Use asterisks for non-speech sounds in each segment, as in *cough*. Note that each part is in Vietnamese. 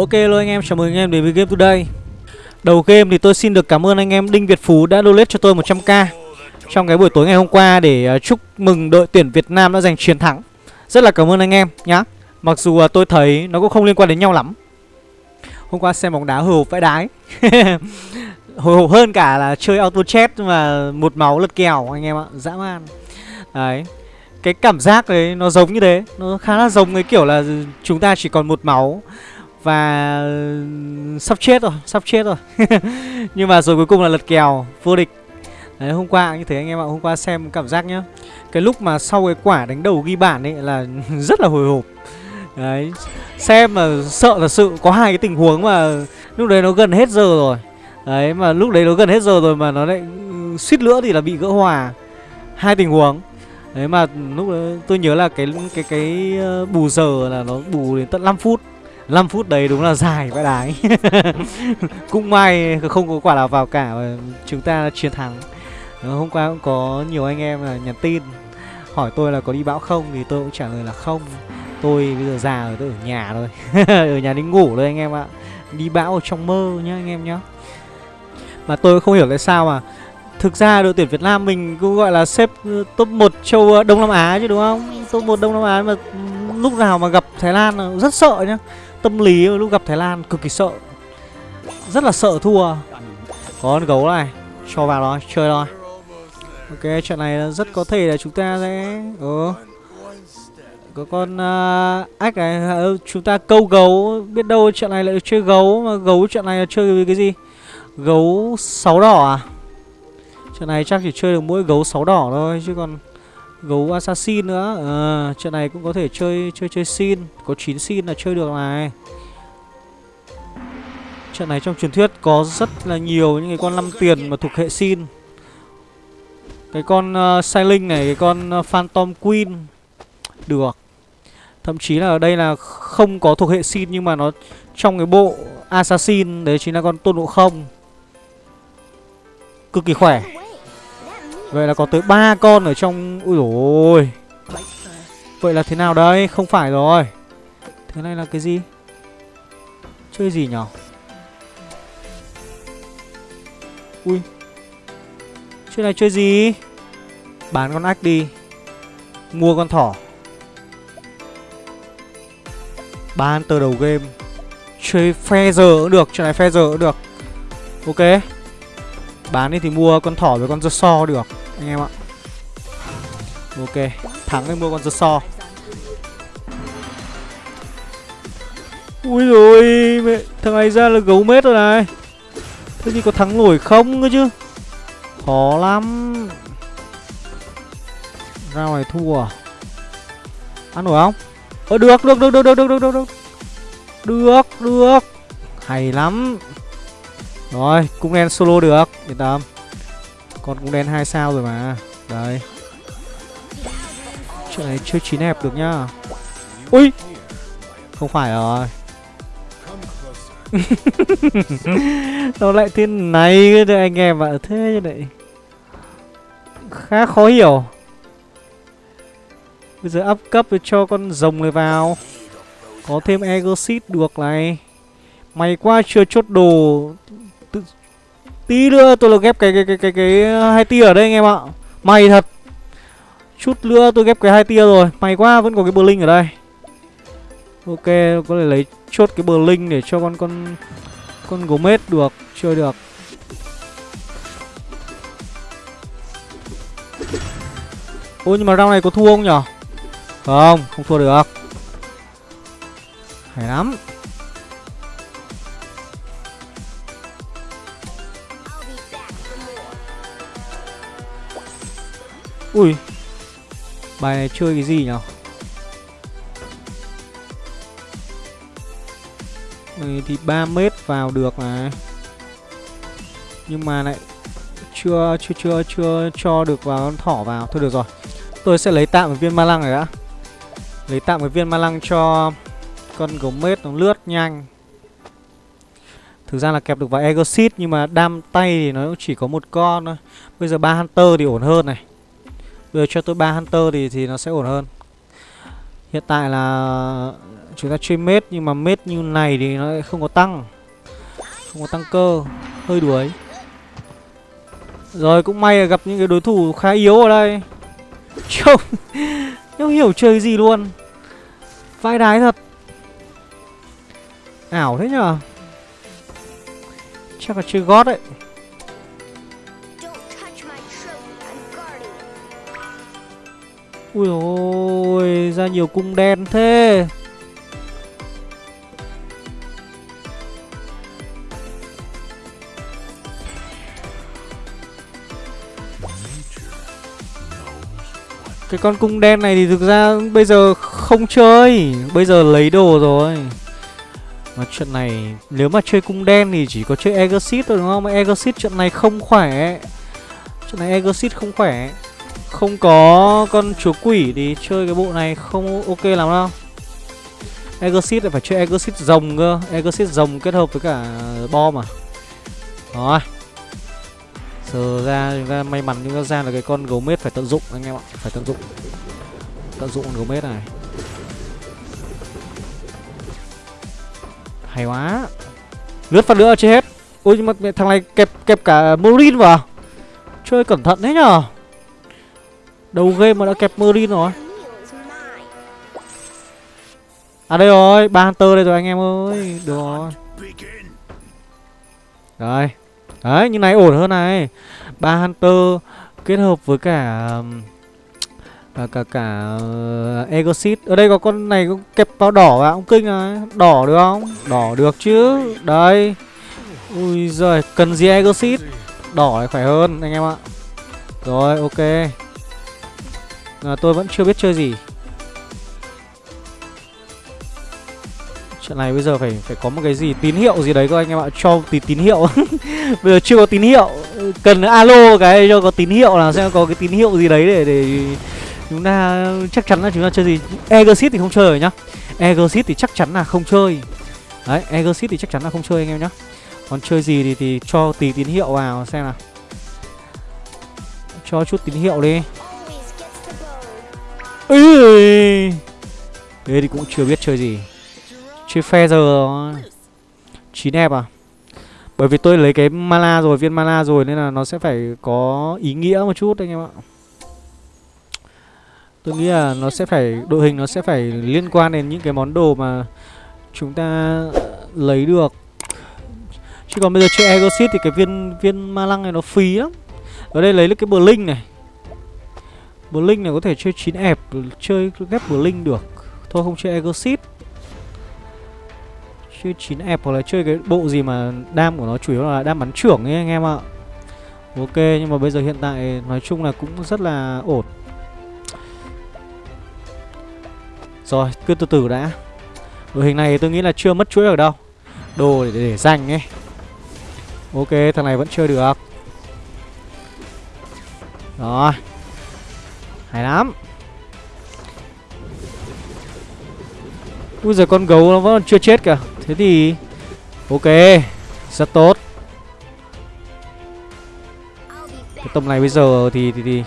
Ok luôn anh em, chào mừng anh em đến với Game Today. Đầu game thì tôi xin được cảm ơn anh em Đinh Việt Phú đã donate cho tôi 100k Trong cái buổi tối ngày hôm qua để à, chúc mừng đội tuyển Việt Nam đã giành chiến thắng. Rất là cảm ơn anh em nhá. Mặc dù à, tôi thấy nó cũng không liên quan đến nhau lắm. Hôm qua xem bóng đá hồi hộp vãi đái. *laughs* Hồi hộp hơn cả là chơi auto chat mà một máu lật kèo anh em ạ, dã man. Đấy. Cái cảm giác đấy nó giống như thế. Nó khá là giống cái kiểu là chúng ta chỉ còn một máu. Và ừ, sắp chết rồi, sắp chết rồi. *laughs* Nhưng mà rồi cuối cùng là lật kèo, vô địch. Đấy, hôm qua như thế anh em ạ, hôm qua xem cảm giác nhá. Cái lúc mà sau cái quả đánh đầu ghi bản ấy là *laughs* rất là hồi hộp. Đấy, xem mà sợ thật sự có hai cái tình huống mà lúc đấy nó gần hết giờ rồi. Đấy, mà lúc đấy nó gần hết giờ rồi mà nó lại ừ, suýt nữa thì là bị gỡ hòa. Hai tình huống. Đấy mà lúc đó tôi nhớ là cái cái cái ờ, bù giờ là nó bù đến tận 5 phút. 5 phút đấy đúng là dài vãi đái. *laughs* Cũng may không có quả nào vào cả, và chúng ta chiến thắng. Ờ, hôm qua cũng có nhiều anh em là nhắn tin, Hỏi tôi là có đi bão không, thì tôi cũng trả lời là không. Tôi bây giờ già rồi, tôi ở nhà thôi. *laughs* Ở nhà đi ngủ thôi anh em ạ. Đi bão ở trong mơ nhá anh em nhá. Mà tôi không hiểu tại sao mà Thực ra đội tuyển Việt Nam mình cũng gọi là xếp ờ, top 1 châu ờ, Đông Nam Á chứ đúng không? Top 1 Đông Nam Á mà ừ, lúc nào mà gặp Thái Lan rất sợ nhá. Tâm lý lúc gặp Thái Lan cực kỳ sợ. Rất là sợ thua. Có con gấu này, cho vào rồi, chơi rồi. Ok, trận này rất có thể là chúng ta sẽ ừ. Có con à, uh, ách này, à, chúng ta câu gấu, biết đâu trận này lại chơi gấu mà gấu trận này là chơi với cái gì? Gấu sáu đỏ à? Trận này chắc chỉ chơi được mỗi gấu sáu đỏ thôi chứ còn gấu assassin nữa. À, trận này cũng có thể chơi chơi chơi xin, có 9 xin là chơi được này. Trận này trong truyền thuyết có rất là nhiều những cái con 5 tiền mà thuộc hệ xin. Cái con uh, Sailing này, cái con uh, Phantom Queen được. Thậm chí là ở đây là không có thuộc hệ xin nhưng mà nó trong cái bộ assassin đấy chính là con tôn ngộ không. Cực kỳ khỏe. Vậy là có tới ba con ở trong Ui ôi. Vậy là thế nào đây? Không phải rồi. Thế này là cái gì? Chơi gì nhở? Ui. Chơi này chơi gì? Bán con ách đi. Mua con thỏ. Bán từ đầu game. Chơi phe giờ cũng được, Chơi này phe giờ cũng được. Ok. Bán đi thì mua con thỏ với con dơ so được. Anh em ạ. Ok Thắng thì mua con giật so. Ui rồi mẹ Thằng này ra là gấu mết rồi này. Thế thì có thắng nổi không cơ chứ? Khó lắm. Ra ngoài thua à? Ăn nổi không? Ờ được được được được được được được được. Được được. Hay lắm. Rồi, cũng đen solo được, yên tâm. Con cũng đen 2 sao rồi mà. đấy Chuyện này chưa chín hẹp được nhá. Ui. Không phải rồi. *laughs* Nó lại thế này cái anh em ạ, thế như này. Khá khó hiểu. Bây giờ up cấp cho con rồng này vào. Có thêm Exit được này. Mày quá chưa chốt đồ Tí nữa tôi là ghép cái cái cái cái cái hai tia ở đây anh em ạ. May thật. Chút nữa tôi ghép cái hai tia rồi. May quá vẫn có cái Berlin ở đây. Ok, có thể lấy chốt cái Berlin để cho con con con Gomez được, chơi được. Ôi nhưng mà round này có thua không nhở? Không, không thua được. Hay lắm. Ui. Bài này chơi cái gì nhở? Đây thì 3 mét vào được mà. Nhưng mà lại chưa chưa chưa chưa cho được vào con thỏ vào. Thôi được rồi. Tôi sẽ lấy tạm một viên ma lăng này đã. Lấy tạm một viên ma lăng cho con gấu mết nó lướt nhanh. Thực ra là kẹp được vào Exit nhưng mà đam tay thì nó chỉ có một con thôi. Bây giờ ba Hunter thì ổn hơn này. Bây giờ cho tôi ba Hunter thì thì nó sẽ ổn hơn. Hiện tại là chúng ta chơi mết, nhưng mà mết như này thì nó lại không có tăng. Không có tăng cơ. Hơi đuối. Rồi, cũng may là gặp những cái đối thủ khá yếu ở đây. Trông *laughs* không hiểu chơi gì luôn. Vai đái thật. Ảo thế nhở chắc là chơi gót đấy. Ui ôi ra nhiều cung đen thế. Cái con cung đen này thì thực ra bây giờ không chơi, Bây giờ lấy đồ rồi. Mà chuyện này, nếu mà chơi cung đen thì chỉ có chơi Exit thôi, đúng không? Mà Exit chuyện này không khỏe. Chuyện này Exit không khỏe. Không có con chúa quỷ thì chơi cái bộ này không ok lắm đâu. Exit lại phải chơi Exit rồng cơ. Exit rồng kết hợp với cả bom à? Rồi. Giờ ra chúng ta may mắn chúng ta ra là cái con gấu mết phải tận dụng anh em ạ. Phải tận dụng. Tận dụng con gấu mết này. Hay quá. Lướt phát nữa chưa hết? Ôi nhưng mà thằng này kẹp kẹp cả Morin vào. Chơi cẩn thận thế nhở? Đầu game mà đã kẹp Marine rồi. À đây rồi, ba Hunter đây rồi anh em ơi. Được rồi. Đấy Đấy, như này ổn hơn này. Ba Hunter kết hợp với cả um, à, cả cả, ờ, cả uh, Exit Ở đây có con này cũng kẹp vào đỏ vào ông kinh này. Đỏ được không? Đỏ được chứ. Đây. Ui giời, cần gì Exit Đỏ này khỏe hơn anh em ạ. Rồi, ok à, Tôi vẫn chưa biết chơi gì. Trận này bây giờ phải phải có một cái gì tín hiệu gì đấy các anh em ạ. Cho tí tín hiệu. *laughs* Bây giờ chưa có tín hiệu. Cần alo cái cho có tín hiệu là xem có cái tín hiệu gì đấy để để chúng ta chắc chắn là chúng ta chơi gì. Exit thì không chơi rồi nhá. Exit thì chắc chắn là không chơi. Đấy Exit thì chắc chắn là không chơi anh em nhá. Còn chơi gì thì, thì cho tí tín hiệu vào xem nào. Cho chút tín hiệu đi bow. Thế thì cũng chưa biết chơi gì. Chơi phe giờ 9 ép à? Bởi vì tôi lấy cái mana rồi, viên mana rồi Nên là nó sẽ phải có ý nghĩa một chút anh em ạ. Tôi nghĩ là nó sẽ phải Đội hình nó sẽ phải liên quan đến những cái món đồ mà Chúng ta lấy được. Chứ còn bây giờ chơi Egosit thì cái viên viên ma lăng này nó phí lắm. Ở đây lấy được cái bờ linh này Blink này có thể chơi 9 ép Chơi ghép Blink được. Thôi không chơi Exit Chơi 9 ép hoặc là chơi cái bộ gì mà đam của nó chủ yếu là đam bắn trưởng ấy anh em ạ. Ok nhưng mà bây giờ hiện tại nói chung là cũng rất là ổn. Rồi cứ từ từ đã. Đội hình này tôi nghĩ là chưa mất chuỗi ở đâu. Đồ để, để dành ấy. Ok thằng này vẫn chơi được. Rồi. Hay lắm. Bây giờ con gấu nó vẫn chưa chết kìa. Thế thì Ok Rất tốt. Cái tầm này bây giờ thì thì, thì.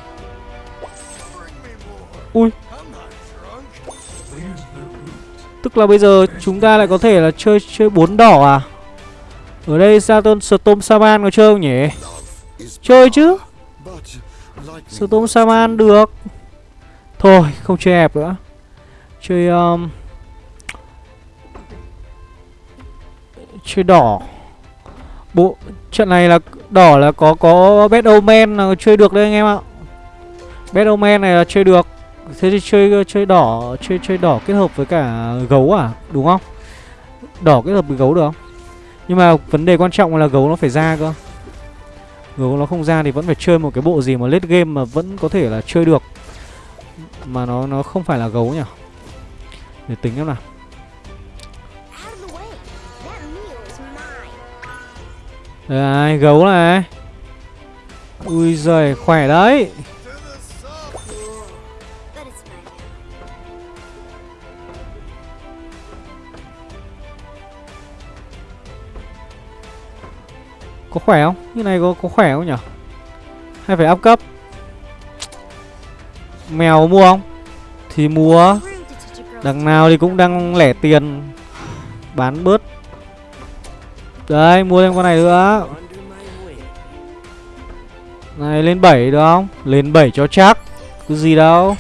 Ui. Tức là bây giờ chúng ta lại có thể là chơi chơi bốn đỏ à? Ở đây Saturn Storm Saman có chơi không nhỉ? Chơi chứ. Storm Saman được. Thôi không chơi hẹp nữa. Chơi um, Chơi đỏ. Bộ trận này là đỏ là có có Battle omen là chơi được đấy anh em ạ. Battle omen này là chơi được. Thế thì chơi chơi đỏ chơi chơi đỏ kết hợp với cả gấu à đúng không? Đỏ kết hợp với gấu được không? Nhưng mà vấn đề quan trọng là gấu nó phải ra cơ. Người nó không ra thì vẫn phải chơi một cái bộ gì mà late game mà vẫn có thể là chơi được. Mà nó nó không phải là gấu nhỉ? Để tính em nào. Out Đây, gấu này. Ui giời, khỏe đấy. Có khỏe không? Như này có có khỏe không nhỉ? Hay phải up cấp? Mèo mua không? Thì mua. Đằng nào thì cũng đang lẻ tiền. Bán bớt. Đấy mua thêm con này nữa. Này, lên 7 được không? Lên 7 cho chắc. Cứ gì đâu.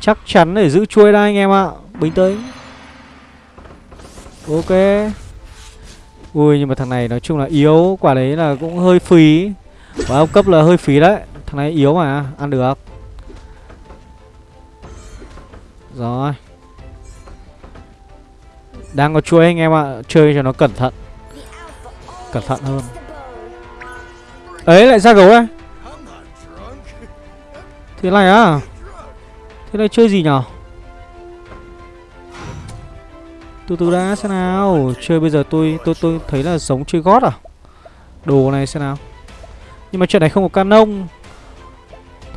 Chắc chắn để giữ chuôi đây, anh em ạ. Bình tĩnh. Ok. Ui, nhưng mà thằng này nói chung là yếu, Quả đấy là cũng hơi phí. Quả ông cấp là hơi phí đấy. Thằng này yếu mà, Ăn được. Rồi. Đang có chuỗi anh em ạ, Chơi cho nó cẩn thận. Cẩn thận hơn. Ấy, lại ra gấu đây. Thế này á? Thế này chơi gì nhở? Từ từ đã xem nào. Chơi bây giờ tôi tôi tôi thấy là giống chơi gót à? Đồ này xem nào. Nhưng mà chuyện này không có canon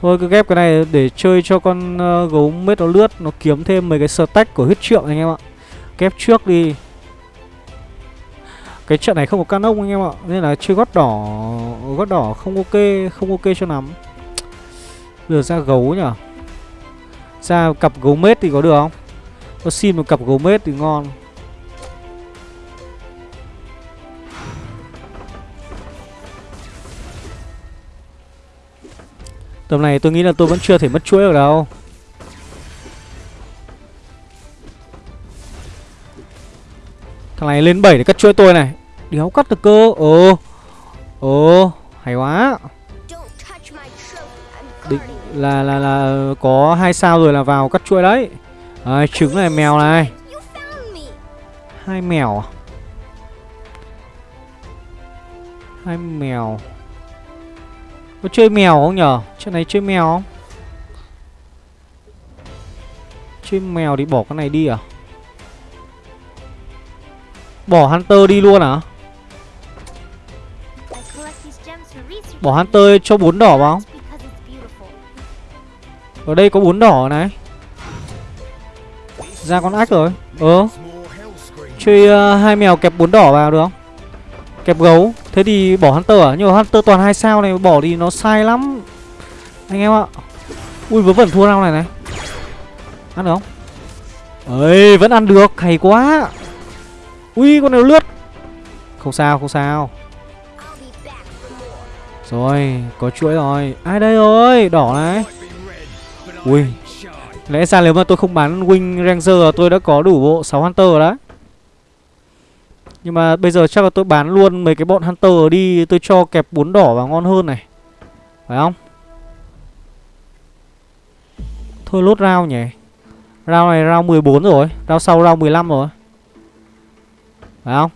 Thôi cứ ghép cái này để chơi cho con uh, gấu mết nó lướt Nó kiếm thêm mấy cái stack của huyết trượng anh em ạ. Ghép trước đi. Cái trận này không có canon anh em ạ Nên là chơi gót đỏ Gót đỏ không ok Không ok cho lắm. Bây giờ ra gấu nhở Ra cặp gấu mết thì có được không? Có xin một cặp gấu mết thì ngon. Tầm này tôi nghĩ là tôi vẫn chưa thể mất chuỗi được đâu. Thằng này lên 7 để cắt chuỗi tôi này. Đéo cắt được cơ. Ồ. Ồ Hay quá. Định là là là có hai sao rồi là vào cắt chuỗi đấy. À, trứng này mèo này. Hai mèo à? hai mèo. Có chơi mèo không nhở? Trận này chơi mèo. Không chơi mèo thì bỏ con này đi à? Bỏ hunter đi luôn à? Bỏ hunter cho bốn đỏ vào. Ở đây có bốn đỏ này. Ra con ách rồi. Ờ. Chơi uh, hai mèo kẹp bốn đỏ vào được. Không kẹp gấu. Thế thì bỏ hunter à? Nhưng mà hunter toàn hai sao này bỏ thì nó sai lắm anh em ạ. Ui, vớ vẩn thua nào này này. Ăn được không? Ấy vẫn ăn được. Hay quá. Ui, con này nó lướt. Không sao không sao. Rồi, có chuỗi rồi. Ai đây rồi? Đỏ này. Ui. Lẽ ra nếu mà tôi không bán wing ranger, tôi đã có đủ bộ 6 hunter rồi đấy. Nhưng mà bây giờ chắc là tôi bán luôn mấy cái bọn hunter đi. Tôi cho kẹp bốn đỏ vào ngon hơn này. Phải không? Thôi lốt rau nhỉ. Rau này rau 14 rồi rau sau rau 15 rồi. Phải không?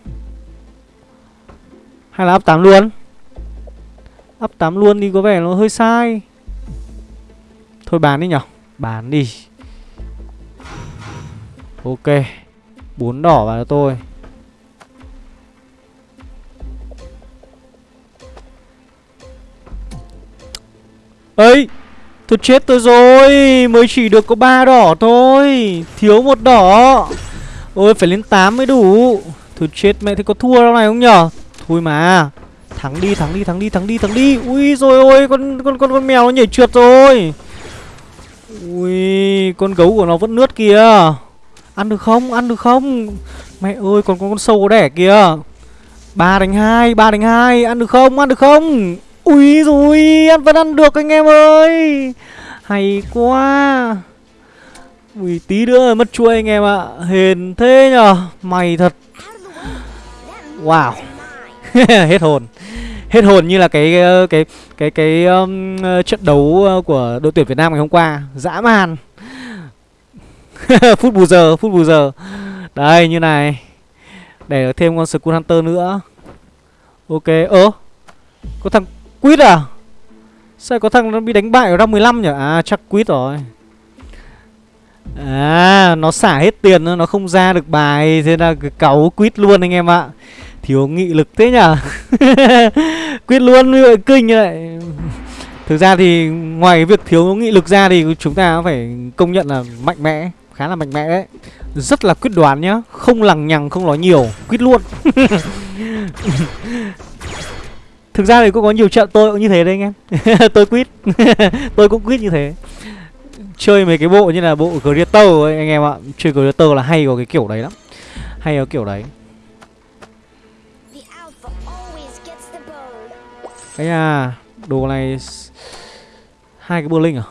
Hay là up 8 luôn? Up 8 luôn đi có vẻ nó hơi sai. Thôi bán đi nhở. Bán đi. Ok, bốn đỏ vào cho tôi. Ấy tôi chết tôi rồi, mới chỉ được có ba đỏ thôi, thiếu một đỏ. Ôi, phải lên 8 mới đủ. Thôi chết mẹ, thế có thua đâu này không nhở? Thôi mà, thắng đi thắng đi thắng đi thắng đi thắng đi. Ui rồi ôi, con con con con mèo nó nhảy trượt rồi. Ui, con gấu của nó vẫn nướt kìa. Ăn được không? Ăn được không? Mẹ ơi, còn con con sâu có đẻ kìa. Ba đánh hai, ba đánh hai, ăn được không? Ăn được không? Ui rồi ăn vẫn ăn được anh em ơi. Hay quá. Ui tí nữa mất chuỗi anh em ạ. Hền thế nhở mày thật. Wow. *laughs* hết hồn. Hết hồn như là cái cái cái cái cái um, trận đấu uh, của đội tuyển Việt Nam ngày hôm qua. Dã man. *laughs* Phút bù giờ phút bù giờ. Đây như này. Để thêm con Skull Hunter nữa. Ok ơ. Có thằng Quýt à? Sao có thằng nó bị đánh bại ở round 15 nhỉ à chắc Quýt rồi. À nó xả hết tiền nó không ra được bài, Thế là cứ cáu quýt luôn anh em ạ. Thiếu nghị lực thế nhở? *laughs* Quýt luôn như vậy kinh vậy Thực ra thì ngoài cái việc thiếu nghị lực ra thì chúng ta phải công nhận là mạnh mẽ, Khá là mạnh mẽ đấy. Rất là quyết đoán nhá, Không lằng nhằng, không nói nhiều Quyết luôn. *laughs* Thực ra thì cũng có nhiều trận tôi cũng như thế đấy anh em. *laughs* Tôi quyết *laughs* Tôi cũng quyết như thế. Chơi mấy cái bộ như là bộ Greater ấy anh em ạ. Chơi Greater là hay có cái kiểu đấy lắm. Hay có kiểu đấy. Cái à đồ này hai cái linh à?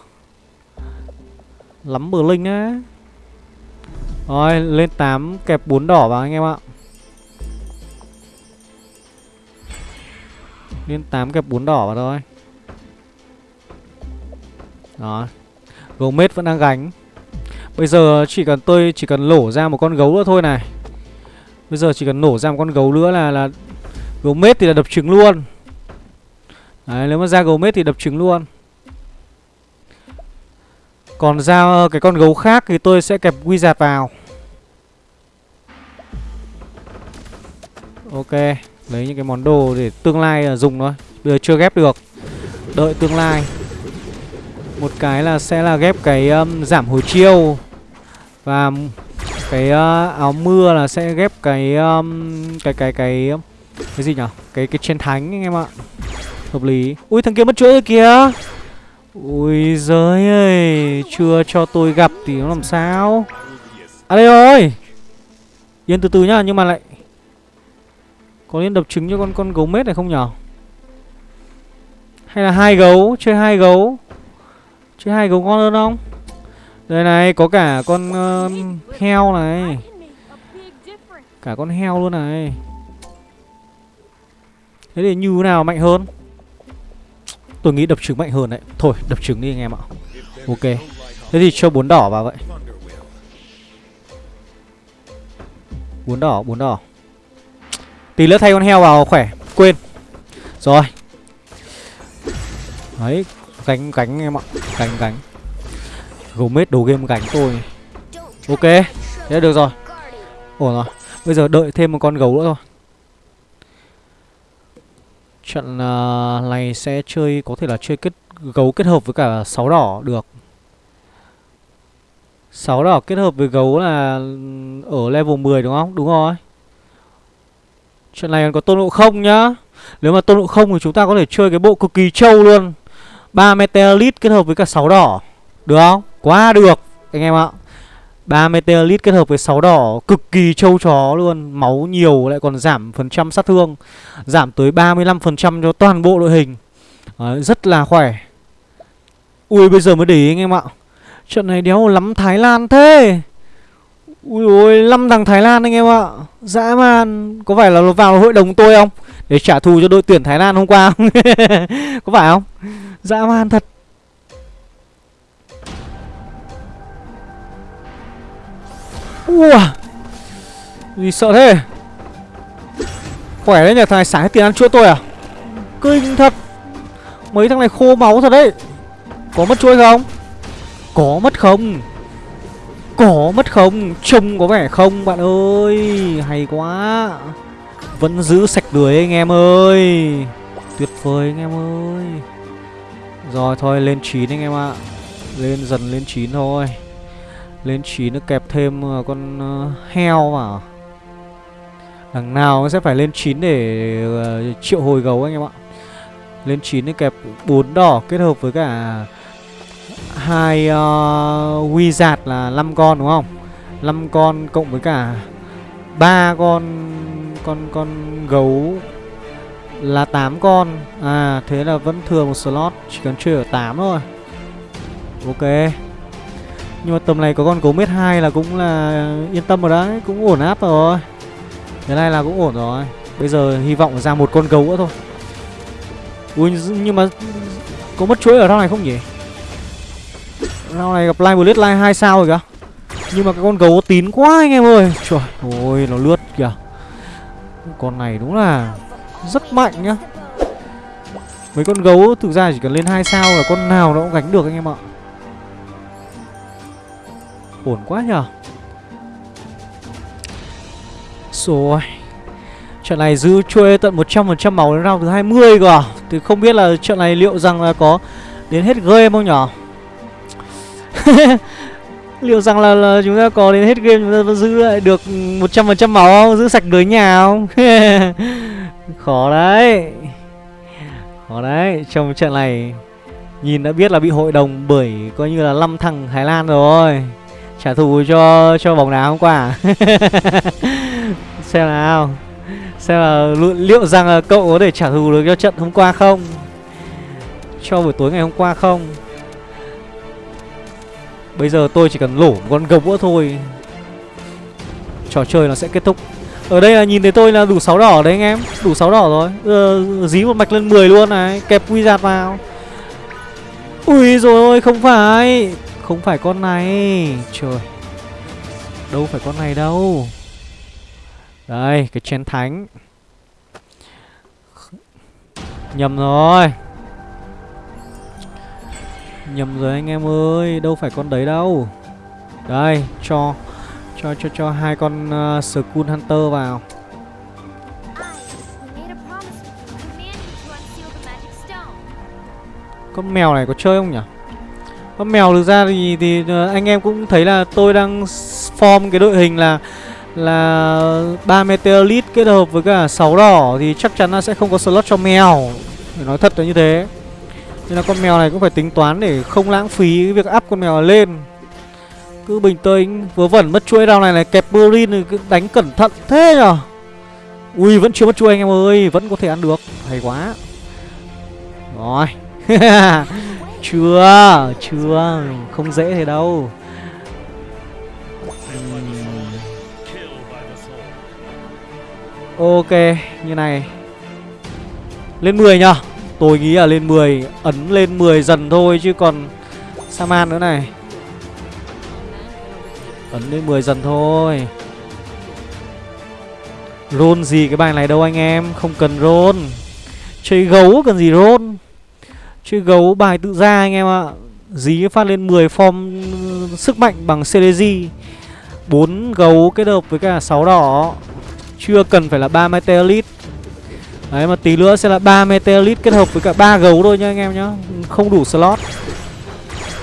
Lắm linh á. Rồi lên 8 kẹp 4 đỏ vào anh em ạ lên 8 kẹp 4 đỏ vào thôi. Đó. Gomez vẫn đang gánh. Bây giờ chỉ cần tôi chỉ cần lổ ra một con gấu nữa thôi này. Bây giờ chỉ cần nổ ra một con gấu nữa là là Gomez thì là đập trứng luôn. Đấy, nếu mà ra Gomez thì đập trứng luôn. Còn ra ờ, cái con gấu khác thì tôi sẽ kẹp Wizard vào. Ok. Lấy những cái món đồ để tương lai là dùng thôi. Bây giờ chưa ghép được. Đợi tương lai. Một cái là sẽ là ghép cái um, giảm hồi chiêu. Và cái uh, áo mưa là sẽ ghép cái um, cái cái cái cái gì nhở? Cái cái chiến thánh anh em ạ. Hợp lý. Ui thằng kia mất chuỗi rồi kìa. Ui giới ơi chưa cho tôi gặp thì nó làm sao? À đây rồi. Yên từ từ nhá nhưng mà lại có nên đập trứng cho con con gấu mết này không nhở? Hay là hai gấu chơi hai gấu? Chơi hai gấu ngon hơn không? Đây này có cả con uh, heo này. Cả con heo luôn này. Thế thì như nào mạnh hơn? Tôi nghĩ đập trứng mạnh hơn đấy. Thôi đập trứng đi anh em ạ. Ok. Thế thì cho bốn đỏ vào vậy. Bốn đỏ bốn đỏ tí nữa thay con heo vào khỏe. Quên. Rồi. Đấy gánh gánh em ạ. Gánh gánh Gomez đồ game gánh tôi. Ok, thế được rồi. Ổn rồi. Bây giờ đợi thêm một con gấu nữa thôi. Trận uh, này sẽ chơi Có thể là chơi kết gấu kết hợp với cả sáu đỏ được. Sáu đỏ kết hợp với gấu là Ở level 10 đúng không? Đúng rồi. Trận này còn có tôn ngộ không nhá. Nếu mà tôn ngộ không thì chúng ta có thể chơi cái bộ cực kỳ trâu luôn. Ba Meteorite kết hợp với cả sáu đỏ. Được không? Quá được Anh em ạ. Ba Meteorite kết hợp với 6 đỏ cực kỳ trâu chó luôn. Máu nhiều lại còn giảm phần trăm sát thương. Giảm tới 35% cho toàn bộ đội hình. Đấy, Rất là khỏe. Ui bây giờ mới để ý anh em ạ. Trận này đéo lắm Thái Lan thế. Ui ôi 5 thằng Thái Lan anh em ạ. Dã man, Có phải là nó vào hội đồng tôi không? Để trả thù cho đội tuyển Thái Lan hôm qua không? *laughs* Có phải không? Dã man thật. Ua, Gì sợ thế? Khỏe đấy nhờ, thằng này xả hết tiền ăn chuỗi tôi à? Kinh thật. Mấy thằng này khô máu thật đấy. Có mất chuỗi không? Có mất không? Có mất không? Trông có vẻ không, bạn ơi. Hay quá. Vẫn giữ sạch lưới anh em ơi. Tuyệt vời anh em ơi. Rồi, thôi, lên 9 anh em ạ. Lên dần lên 9 thôi. Lên 9 nó kẹp thêm ờ, con ờ, heo vào. Đằng nào nó sẽ phải lên 9 để ờ, triệu hồi gấu anh em ạ. Lên 9 nó kẹp 4 đỏ kết hợp với cả hai uh, wizard là 5 con đúng không? 5 con cộng với cả ba con con con gấu là 8 con. À thế là vẫn thừa một slot Chỉ cần chơi ở 8 thôi. Ok. Nhưng mà tầm này có con gấu mét 2 là cũng là yên tâm rồi đấy Cũng ổn áp rồi. Thế này là cũng ổn rồi. Bây giờ hy vọng ra một con gấu nữa thôi. Ui nhưng mà Có mất chuỗi ở trong này không nhỉ? Nào này gặp Live Blade Live 2 sao rồi kìa. Nhưng mà cái con gấu tín quá anh em ơi. Trời ơi nó lướt kìa. Con này đúng là Rất mạnh nhá. Mấy con gấu thực ra chỉ cần lên 2 sao là con nào nó cũng gánh được anh em ạ. Ổn quá nhở Rồi. Trận này giữ chuê tận 100% máu đến round thứ 20 cơ à. Thì không biết là trận này liệu rằng là có đến hết game không nhở? *laughs* Liệu rằng là, là chúng ta có đến hết game chúng ta vẫn giữ lại được 100% máu không? Giữ sạch lưới nhà không? *laughs* Khó đấy. Khó đấy. Trong trận này Nhìn đã biết là bị hội đồng bởi coi như là năm thằng Thái Lan rồi. Trả thù cho cho bóng đá hôm qua. *laughs* Xem nào. Xem là liệu rằng là cậu có thể trả thù được cho trận hôm qua không? Cho buổi tối ngày hôm qua không? Bây giờ tôi chỉ cần lổ một con gấu nữa thôi. Trò chơi nó sẽ kết thúc. Ở đây là nhìn thấy tôi là đủ 6 đỏ đấy anh em. Đủ 6 đỏ rồi. Ờ, Dí một mạch lên 10 luôn này. Kẹp quy giạt vào. Ui rồi không phải. Không phải con này. Trời. Đâu phải con này đâu. Đây cái chén thánh. Nhầm rồi. Nhầm rồi anh em ơi Đâu phải con đấy đâu. Đây cho Cho cho cho hai con uh, Skull Hunter vào. Con mèo này có chơi không nhỉ? Con mèo thực ra thì, thì ờ, anh em cũng thấy là tôi đang form cái đội hình là là ba meteorite kết hợp với cả 6 đỏ thì chắc chắn là sẽ không có slot cho mèo. Để nói thật là như thế nên là con mèo này cũng phải tính toán để không lãng phí cái việc áp con mèo lên. Cứ bình tĩnh, vớ vẩn mất chuỗi rau này này, kẹp Burin thì cứ đánh cẩn thận thế nhở ui, vẫn chưa mất chuỗi anh em ơi, vẫn có thể ăn được. Hay quá. Rồi. *laughs* Chưa chưa, không dễ thế đâu. Ok, như này. Lên 10 nhở tôi nghĩ là lên 10 ấn lên 10 dần thôi chứ còn saman nữa này. Ấn lên 10 dần thôi. Rôn gì cái bài này đâu anh em, không cần rôn. Chơi gấu cần gì rôn? Chơi gấu bài tự ra anh em ạ. Dí phát lên 10 form sức mạnh bằng CDG 4 gấu kết hợp với cả 6 đỏ. Chưa cần phải là 3 Meteorite Đấy mà tí nữa sẽ là 3 Meteorite kết hợp với cả 3 gấu thôi nhá anh em nhá. Không đủ slot.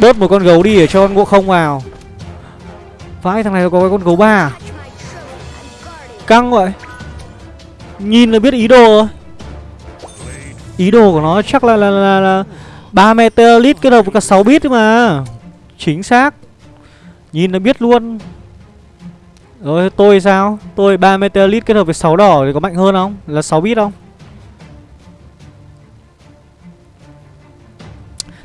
Bớt một con gấu đi để cho con ngộ không vào. Vãi thằng này có cái con gấu ba à? Căng vậy. Nhìn là biết ý đồ rồi Ý đồ của nó chắc là là là, là 3 meteorite kết hợp với cả 6 bit mà. Chính xác. Nhìn là biết luôn. Rồi tôi sao? Tôi 3 meteorite kết hợp với 6 đỏ thì có mạnh hơn không? Là 6 bit không?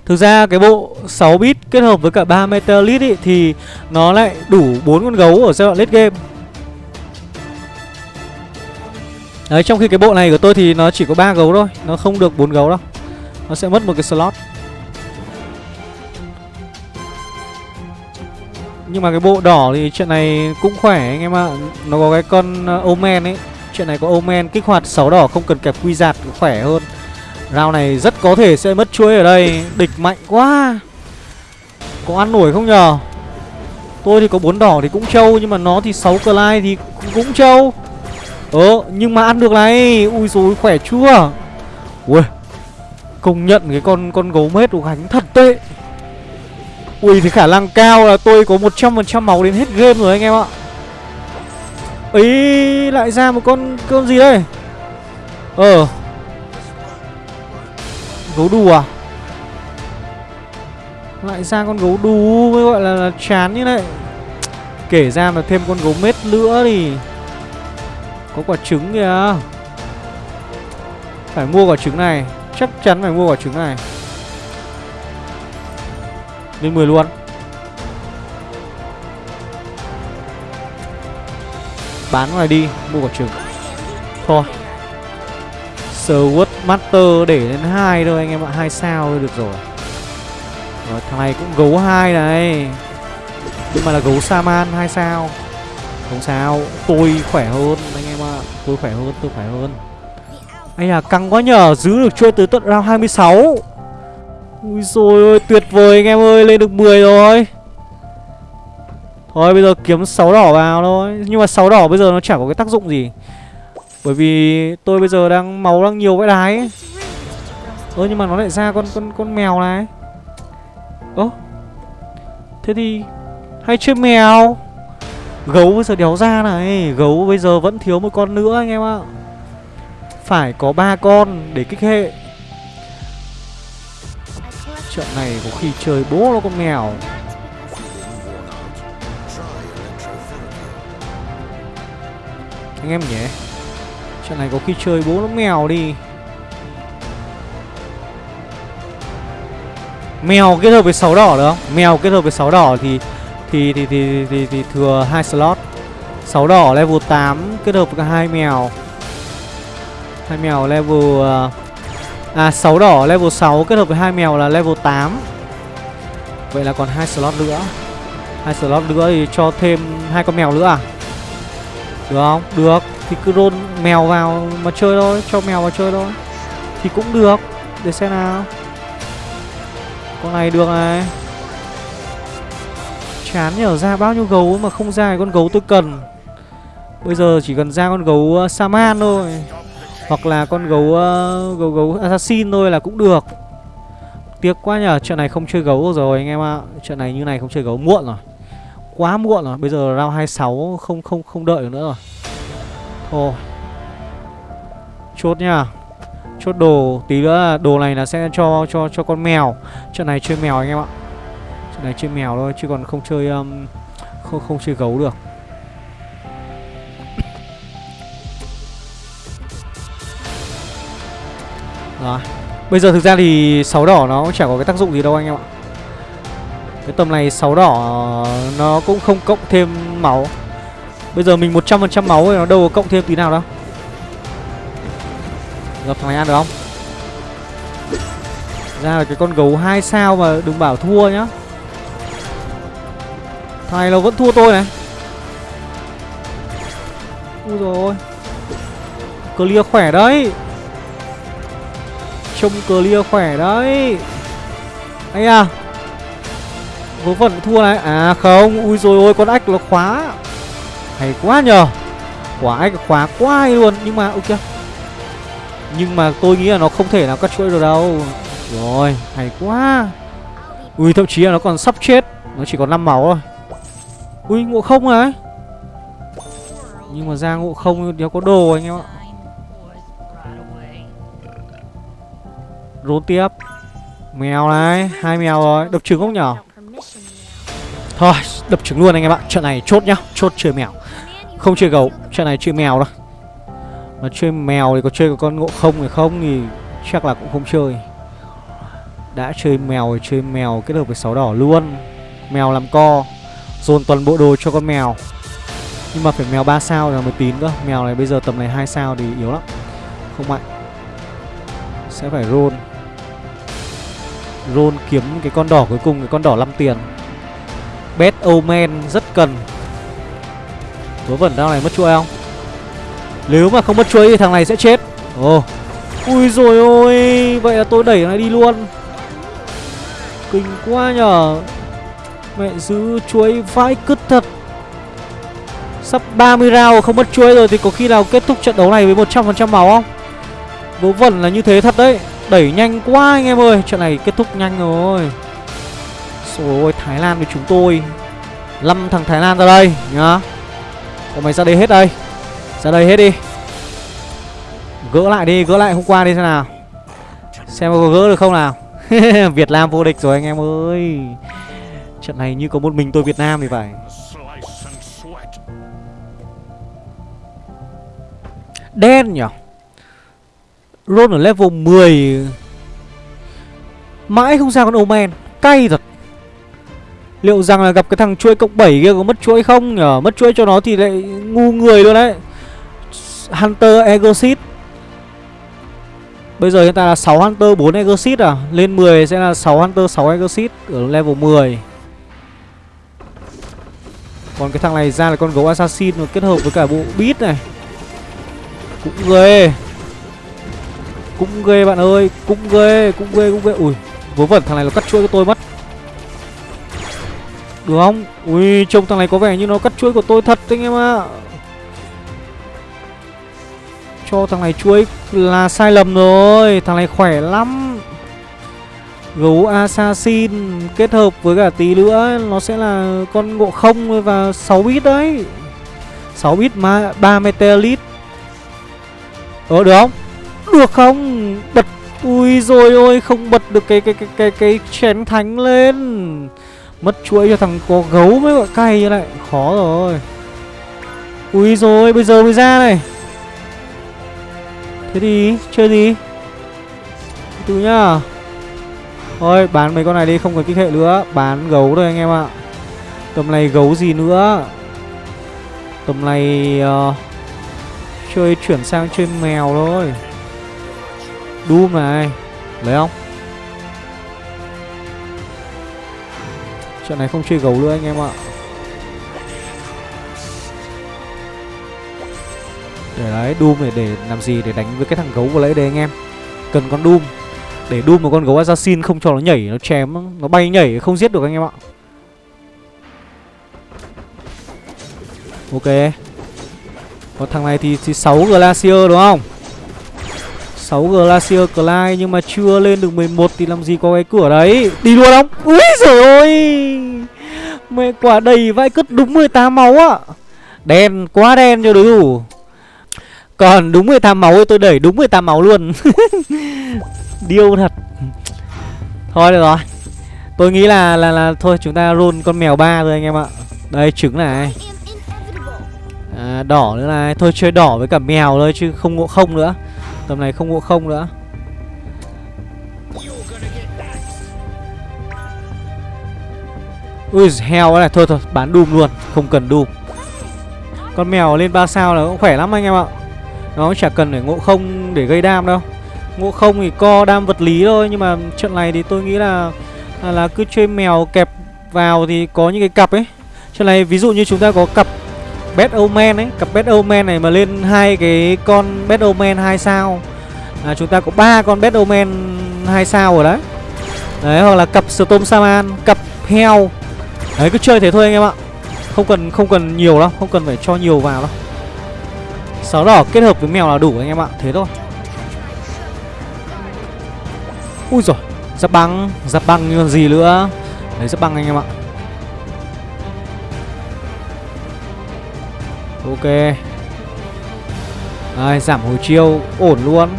Thực ra cái bộ 6 bit kết hợp với cả 3 meteorite ý, thì nó lại đủ 4 con gấu ở giai đoạn late game. Đấy trong khi cái bộ này của tôi thì nó chỉ có 3 gấu thôi Nó không được 4 gấu đâu. Nó sẽ mất một cái slot. Nhưng mà cái bộ đỏ thì chuyện này cũng khỏe anh em ạ. Nó có cái con ờ, Omen ấy. Chuyện này có Omen kích hoạt 6 đỏ không cần kẹp quy giạt khỏe hơn. Rao này rất có thể sẽ mất chuối ở đây. Địch mạnh quá. Có ăn nổi không nhờ? Tôi thì có bốn đỏ thì cũng trâu, Nhưng mà nó thì 6 lai thì cũng trâu. Ờ nhưng mà ăn được này. Ui dồi, khỏe chưa? Ui Công nhận cái con con gấu mết của gánh thật tệ Ui, thì khả năng cao là tôi có 100% máu đến hết game rồi anh em ạ. Ấy lại ra một con con gì đây? Ờ. Gấu đù à? Lại ra con gấu đù mới gọi là, là chán như này. Kể ra mà thêm con gấu mết nữa thì có quả trứng kìa. Phải mua quả trứng này Chắc chắn phải mua quả trứng này. Lên 10 luôn. Bán ngoài đi Mua quả trứng. Thôi. Sword Master để lên hai thôi anh em ạ. Hai sao thôi được rồi. Rồi thằng này cũng gấu hai này. Nhưng mà là gấu Saman hai sao. Không sao, tôi khỏe hơn anh em ạ. Tôi khỏe hơn, tôi khỏe hơn. Anh à, căng quá nhờ, giữ được chuỗi từ tận round 26 Ui rồi ơi, tuyệt vời anh em ơi, lên được 10 rồi. Thôi bây giờ kiếm 6 đỏ vào thôi. Nhưng mà 6 đỏ bây giờ nó chẳng có cái tác dụng gì. Bởi vì tôi bây giờ đang máu đang nhiều vãi đái ấy. Ơ, nhưng mà nó lại ra con con con mèo này. Ơ, Thế thì Hay chơi mèo? Gấu bây giờ đéo ra này. Gấu bây giờ vẫn thiếu một con nữa anh em ạ. Phải có ba con để kích hệ. Trận này có khi chơi bố nó con mèo. Anh em nhỉ? Trận này có khi chơi bố nó mèo đi Mèo kết hợp với 6 đỏ được không? Mèo kết hợp với 6 đỏ thì thì thì thì thì, thì thừa hai slot. 6 đỏ level 8 kết hợp với hai mèo. Hai mèo level à, à 6 đỏ level 6 kết hợp với hai mèo là level 8. Vậy là còn hai slot nữa. Hai slot nữa thì cho thêm hai con mèo nữa à? Được không? Được. Thì cứ roll mèo vào mà chơi thôi, cho mèo vào chơi thôi. Thì cũng được. Để xem nào. Con này được này. Chán nhở ra bao nhiêu gấu mà không ra con gấu tôi cần. Bây giờ chỉ cần ra con gấu uh, Saman thôi. Hoặc là con gấu uh, gấu gấu Assassin thôi là cũng được. Tiếc quá nhở Trận này không chơi gấu rồi anh em ạ. Trận này như này không chơi gấu muộn rồi. Quá muộn rồi. Bây giờ round 26 không không không đợi được nữa rồi. Thôi. Chốt nha. Chốt đồ Tí nữa là đồ này là sẽ cho cho cho con mèo. Trận này chơi mèo anh em ạ. Trận này chơi mèo thôi Chứ còn không chơi um, không, không chơi gấu được. Đó, Bây giờ thực ra thì sáu đỏ nó cũng chả có cái tác dụng gì đâu anh em ạ. Cái tầm này sáu đỏ ờ, nó cũng không cộng thêm máu. Bây giờ mình 100% máu thì nó đâu có cộng thêm tí nào đâu. Gặp thằng này ăn được không? Ra là cái con gấu hai sao mà đừng bảo thua nhá. Thằng này nó vẫn thua tôi này. Ui rồi Clear khỏe đấy. Trông clear khỏe đấy. Anh à. Vớ vẩn thua này. À không, Ui rồi ôi, con ách nó khóa. Hay quá nhờ. Quả ách khóa quá hay luôn. Nhưng mà, ok. Nhưng mà tôi nghĩ là nó không thể nào cắt chuỗi được đâu. Rồi, hay quá. Ui, thậm chí là nó còn sắp chết. Nó chỉ còn 5 máu thôi. Ui, ngộ không ấy Nhưng mà ra ngộ không, đéo có đồ anh em ạ. Rốn tiếp. Mèo này, hai mèo rồi. Đập trứng không nhở? Thôi, đập trứng luôn anh em ạ. Trận này chốt nhá. Chốt chơi mèo. Không chơi gấu. Trận này chơi mèo đâu mà chơi mèo thì có chơi con ngộ không thì không thì chắc là cũng không chơi. Đã chơi mèo thì chơi mèo, kết hợp với sáu đỏ luôn. Mèo làm co, Dồn toàn bộ đồ cho con mèo. Nhưng mà phải mèo 3 sao là mới tín cơ. Mèo này bây giờ tầm này 2 sao thì yếu lắm. Không mạnh. Sẽ phải roll. Roll kiếm cái con đỏ cuối cùng, Cái con đỏ 5 tiền. Bet Omen, rất cần. Vớ vẩn đao này, mất chuỗi không? Nếu mà không mất chuối thì thằng này sẽ chết. Ồ. Oh. Ui rồi ôi, Vậy là tôi đẩy nó đi luôn. Kinh quá nhở Mẹ giữ chuối vãi cứt thật. Sắp 30 round không mất chuối rồi Thì có khi nào kết thúc trận đấu này với 100% máu không? Vớ vẩn là như thế thật đấy. Đẩy nhanh quá anh em ơi. Trận này kết thúc nhanh rồi. Rồi ôi, Thái Lan với chúng tôi. 5 thằng Thái Lan ra đây, nhá. Còn mày ra đây hết đây. Ra đây hết đi. Gỡ lại đi, gỡ lại hôm qua đi xem nào. Xem có gỡ được không nào. *laughs* Việt Nam vô địch rồi anh em ơi. Trận này như có một mình tôi Việt Nam thì phải. Đen nhỉ? Luôn ở level 10 Mãi không ra con Omen. Cay thật. Liệu rằng là gặp cái thằng chuỗi cộng 7 kia có mất chuỗi không nhở Mất chuỗi cho nó thì lại ngu người luôn đấy. Hunter Exit Bây giờ hiện tại là 6 Hunter 4 Exit à? Lên 10 sẽ là 6 Hunter 6 Exit Ở level 10 Còn cái thằng này ra là con gấu Assassin Nó kết hợp với cả bộ beat này. Cũng ghê. Cũng ghê bạn ơi Cũng ghê, cũng ghê, cũng ghê. Ui, vớ vẩn thằng này nó cắt chuỗi của tôi mất. Được không? Ui, trông thằng này có vẻ như nó cắt chuỗi của tôi thật anh em ạ. Cho thằng này chuối là sai lầm rồi. Thằng này khỏe lắm. Gấu Assassin kết hợp với cả tí nữa, Nó sẽ là con ngộ không và 6 bit đấy. 6 bit mà 3 meteorit Ờ được không? Được không? Bật, Ui rồi ôi, không bật được cái cái cái cái cái chén thánh lên. Mất chuỗi cho thằng có gấu mới gọi cay như lại. Khó rồi. Ui rồi bây giờ mới ra này. Thế thì chơi gì Từ nhá. Thôi bán mấy con này đi không cần kích hệ nữa. Bán gấu thôi anh em ạ. Tầm này gấu gì nữa? Tầm này uh, Chơi chuyển sang chơi mèo thôi. Doom này Lấy không? Trận này không chơi gấu nữa anh em ạ. Để đấy Doom để, để làm gì? Để đánh với cái thằng gấu vừa lấy đây anh em. Cần con Doom. Để Doom một con gấu assassin không cho nó nhảy Nó chém Nó bay nhảy không giết được anh em ạ. Ok. Còn thằng này thì, thì 6 Glacier đúng không? 6 Glacier Clyde nhưng mà chưa lên được 11 thì làm gì có cái cửa đấy? Đi luôn không? Úi giời ơi! Mẹ quả đầy vai cứt đúng 18 máu á Đen, quá đen cho đối thủ. Còn đúng 18 máu thì tôi đẩy đúng 18 máu luôn. *laughs* Điêu thật. Thôi được rồi. Tôi nghĩ là là là thôi chúng ta roll con mèo ba rồi anh em ạ. Đây trứng này. À, Đỏ nữa này. Thôi chơi đỏ với cả mèo thôi chứ không ngộ không nữa. Tầm này không ngộ không nữa. Ui heo này. Thôi thôi bán Doom luôn. Không cần Doom Con mèo lên 3 sao là cũng khỏe lắm anh em ạ. Nó chả cần phải ngộ không để gây đam đâu. Ngộ không thì co đam vật lý thôi Nhưng mà trận này thì tôi nghĩ là Là, là cứ chơi mèo kẹp vào thì có những cái cặp ấy. Trận này ví dụ như chúng ta có cặp Bad Omen ấy Cặp Bad Omen này mà lên hai cái con Bad Omen 2 sao. Là Chúng ta có ba con Bad Omen 2 sao rồi đấy. Đấy hoặc là cặp Storm Saman Cặp heo Đấy cứ chơi thế thôi anh em ạ. Không cần không cần nhiều đâu Không cần phải cho nhiều vào đâu. Sáu đỏ kết hợp với mèo là đủ anh em ạ, Thế thôi. Ui rồi Giáp băng Giáp băng như còn gì nữa? Lấy giáp băng anh em ạ. Ok. Ai, giảm hồi chiêu, Ổn luôn.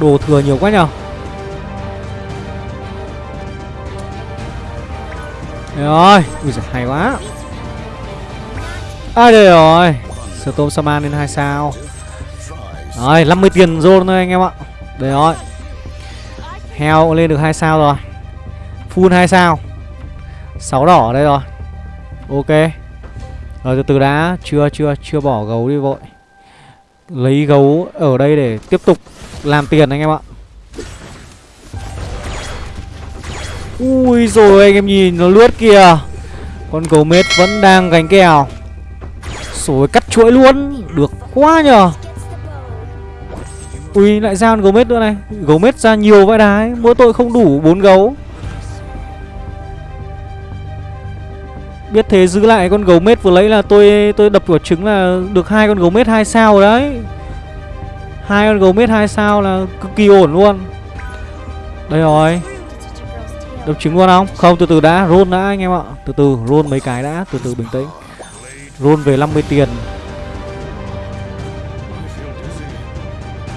Đồ thừa nhiều quá nhở rồi Ui giời, hay quá. À đây rồi. Storm Saman lên hai sao. Rồi 50 tiền zone thôi anh em ạ. Đây rồi. Heo lên được hai sao rồi. Full hai sao. Sáu đỏ đây rồi. Ok. Rồi từ từ đã. Chưa chưa chưa bỏ gấu đi vội. Lấy gấu ở đây để tiếp tục làm tiền anh em ạ. Ui rồi, anh em nhìn nó lướt kìa. Con gấu mết vẫn đang gánh kèo. Rồi, cắt chuỗi luôn. Được quá nhờ. Ui, lại ra con gấu mết nữa này. Gấu mết ra nhiều vãi đái Mỗi tội không đủ bốn gấu. Biết thế giữ lại con gấu mết vừa lấy là tôi tôi đập quả trứng là được hai con gấu mết hai sao rồi đấy. Hai con gấu mết hai sao là cực kỳ ổn luôn. Đây rồi. Đập trứng luôn không? Không từ từ đã, roll đã anh em ạ. Từ từ roll mấy cái đã, từ từ bình tĩnh. Roll về 50 tiền.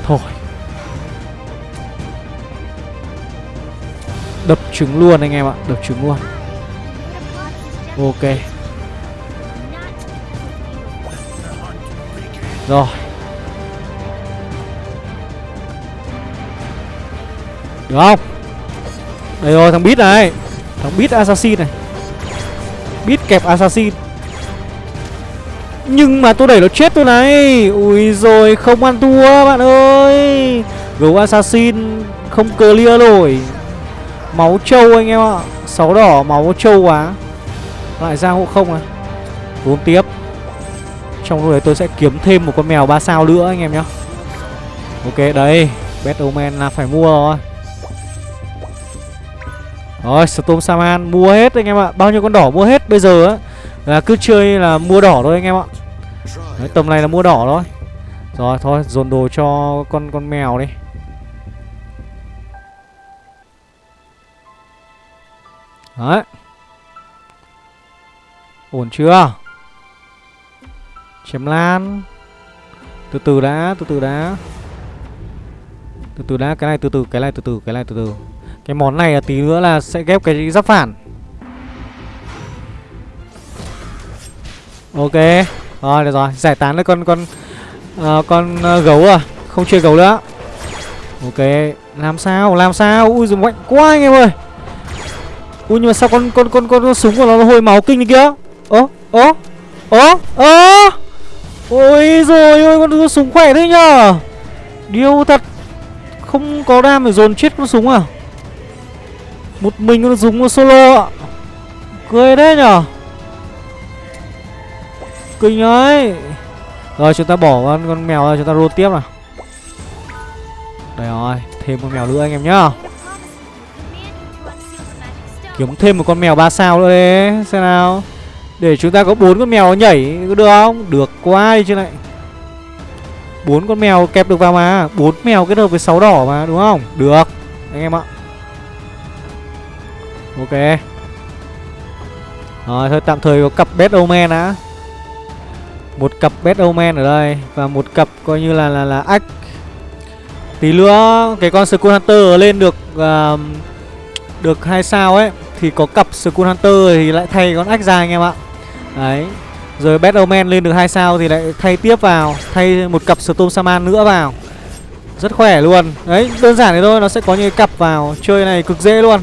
Thôi. Đập trứng luôn anh em ạ, đập trứng luôn. Ok Rồi Được không đây rồi thằng Beat này. Thằng Beat Assassin này. Beat kẹp Assassin. Nhưng mà tôi đẩy nó chết tôi này. Ui rồi, không ăn thua, bạn ơi. Gấu Assassin không clear nổi Máu trâu anh em ạ. Sáu đỏ, máu trâu quá. Lại ra hộ không à? Uống tiếp. Trong lúc đấy tôi sẽ kiếm thêm một con mèo 3 sao nữa anh em nhá. Ok đấy Batman là phải mua rồi. Rồi Storm Saman mua hết anh em ạ. Bao nhiêu con đỏ mua hết bây giờ á. Là cứ chơi là mua đỏ thôi anh em ạ. Đấy, Tầm này là mua đỏ thôi. Rồi thôi dồn đồ cho con con mèo đi. Đấy. Ổn chưa? Chém lan. Từ từ đã, từ từ đã. Từ từ đã, cái này từ từ, cái này từ từ, cái này từ từ. Cái món này là tí nữa là sẽ ghép cái giáp phản. Ok. Rồi, được rồi, giải tán được con con uh, con uh, gấu à Không chơi gấu nữa. Ok, làm sao, làm sao? Ui dùng mạnh quá anh em ơi. Ui nhưng mà sao con con con con, con súng của nó, nó hồi máu kinh như kia? Ố, ố, ố, ố Ôi rồi ôi con, con súng khỏe thế nhờ. Điêu thật. Không có đam để dồn chết con súng à? Một mình con dùng con solo ạ. Cười đấy nhở? Kinh ấy. Rồi chúng ta bỏ con, con mèo ra chúng ta roll tiếp nào. Đây rồi Thêm con mèo nữa anh em nhá. Kiếm thêm một con mèo 3 sao nữa đấy Xem nào. Để chúng ta có bốn con mèo nhảy có được không? Được quá đi chứ này. Bốn con mèo kẹp được vào mà. Bốn mèo kết hợp với sáu đỏ mà đúng không? Được Anh em ạ. Ok. Rồi thôi tạm thời có cặp best omen đã. Một cặp best omen ở đây và một cặp coi như là là là ách tí nữa cái con skull hunter lên được uh, được hai sao ấy thì có cặp skull hunter thì lại thay con ách ra anh em ạ. Đấy. Rồi best omen lên được hai sao thì lại thay tiếp vào thay một cặp storm saman nữa vào. Rất khỏe luôn. Đấy đơn giản thế thôi nó sẽ có những cặp vào chơi này cực dễ luôn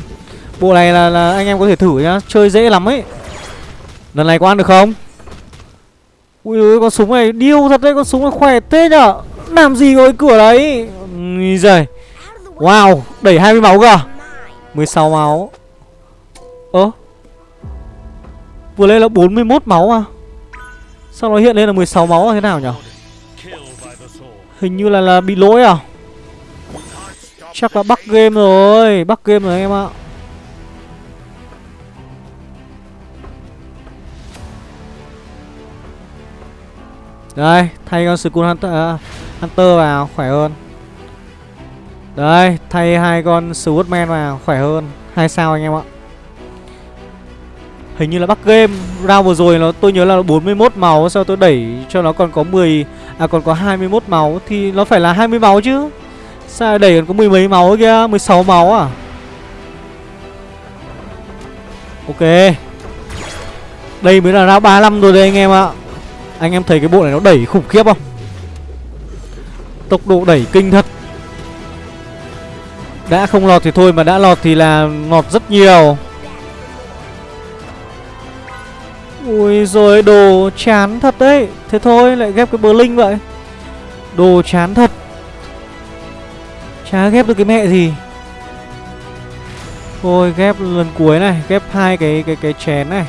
bộ này là là anh em có thể thử nhá. Chơi dễ lắm ấy. Lần này có ăn được không? Ui ơi con súng này điêu thật đấy. Con súng này khỏe thế nhở? Làm gì có cái cửa đấy? Ui giời. Wow, Đẩy 20 máu cơ à? 16 máu. Ơ? Vừa lên là 41 máu à? Sao nó hiện lên là 16 máu là thế nào nhở? Hình như là là bị lỗi à? Chắc là bắt game rồi, bắt game rồi anh em ạ. Đây, thay con Skull Hunter, uh, Hunter vào, khỏe hơn. Đây, thay hai con Swordman vào, khỏe hơn. Hai sao anh em ạ. Hình như là bắt game Round vừa rồi nó tôi nhớ là 41 máu Sao tôi đẩy cho nó còn có 10 À còn có 21 máu Thì nó phải là 20 máu chứ. Sao đẩy còn có mười mấy máu kia 16 máu à? Ok. Đây mới là round 35 rồi đây anh em ạ anh em thấy cái bộ này nó đẩy khủng khiếp không? Tốc độ đẩy kinh thật. Đã không lọt thì thôi, mà đã lọt thì là lọt rất nhiều. Ui rồi đồ chán thật đấy. Thế thôi, lại ghép cái bờ linh vậy. Đồ chán thật. Chả ghép được cái mẹ gì. Thôi, ghép lần cuối này, Ghép hai cái cái cái chén này.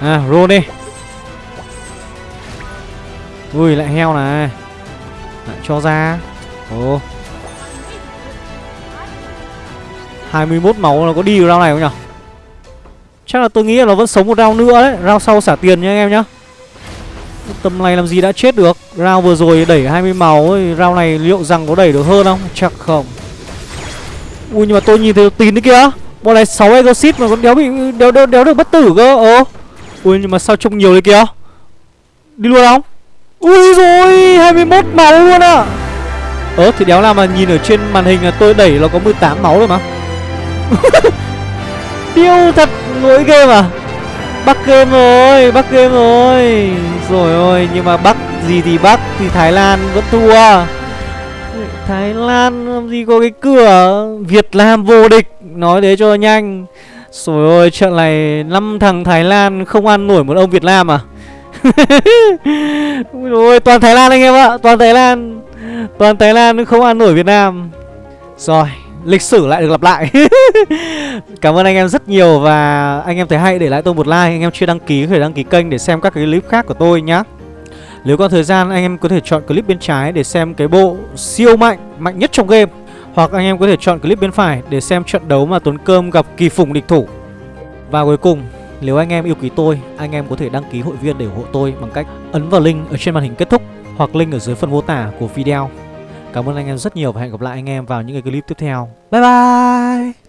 À roll đi. Ui lại heo này. Lại cho ra. Ồ. 21 máu nó có đi round này không nhỉ Chắc là tôi nghĩ là nó vẫn sống một round nữa đấy. Round sau xả tiền nha anh em nhá. Tầm này làm gì đã chết được? Round vừa rồi đẩy 20 máu ấy, Round này liệu rằng có đẩy được hơn không? Chắc không. Ui nhưng mà tôi nhìn thấy tín đấy kìa. Bọn này 6 exit mà còn đéo bị đéo, đéo, đéo được bất tử cơ. Ồ. Ui, nhưng mà sao trông nhiều đấy kìa? Đi luôn không? Ui rồi 21 máu luôn à ờ thì đéo nào mà nhìn ở trên màn hình là tôi đẩy nó có 18 máu rồi mà. *laughs* Điêu thật, lỗi game à? Bắc game rồi bắc game rồi Rồi ôi, Nhưng mà bắc gì thì bắc Thì Thái Lan vẫn thua. Thái Lan làm gì có cái cửa Việt Nam vô địch. Nói thế cho nhanh rồi ôi trận này năm thằng Thái Lan không ăn nổi một ông Việt Nam à? *laughs* Ôi, toàn Thái Lan anh em ạ, Toàn Thái Lan. Toàn Thái Lan không ăn nổi Việt Nam. Rồi, lịch sử lại được lặp lại. *laughs* Cảm ơn anh em rất nhiều Và anh em thấy hay để lại tôi một like, Anh em chưa đăng ký có thể đăng ký kênh để xem các cái clip khác của tôi nhá. Nếu có thời gian, anh em có thể chọn clip bên trái để xem cái bộ siêu mạnh Mạnh nhất trong game hoặc anh em có thể chọn clip bên phải để xem trận đấu mà Tuấn Cơm gặp kỳ phùng địch thủ. Và cuối cùng, nếu anh em yêu quý tôi, Anh em có thể đăng ký hội viên để ủng hộ tôi Bằng cách ấn vào link ở trên màn hình kết thúc Hoặc link ở dưới phần mô tả của video. Cảm ơn anh em rất nhiều và hẹn gặp lại anh em vào những cái clip tiếp theo. Bye bye!